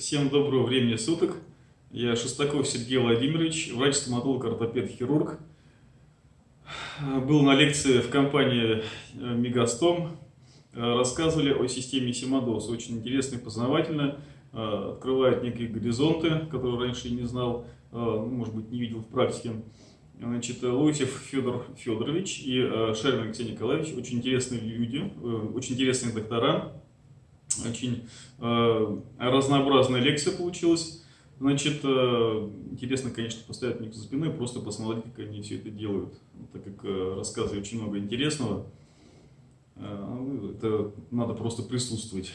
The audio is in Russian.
Всем доброго времени суток. Я Шестаков Сергей Владимирович, врач-стоматолог, ортопед, хирург. Был на лекции в компании э, Мегастом. Э, рассказывали о системе Симадос. Очень интересно и познавательно. Э, открывает некие горизонты, которые раньше не знал, ну, может быть, не видел в практике. Значит, Лосев Федор Федорович и Шарин Алексей Николаевич очень интересные люди, очень интересные доктора. Очень э, разнообразная лекция получилась. Значит, э, интересно, конечно, поставить них за спиной, просто посмотреть, как они все это делают. Так как э, рассказываю очень много интересного, э, это надо просто присутствовать.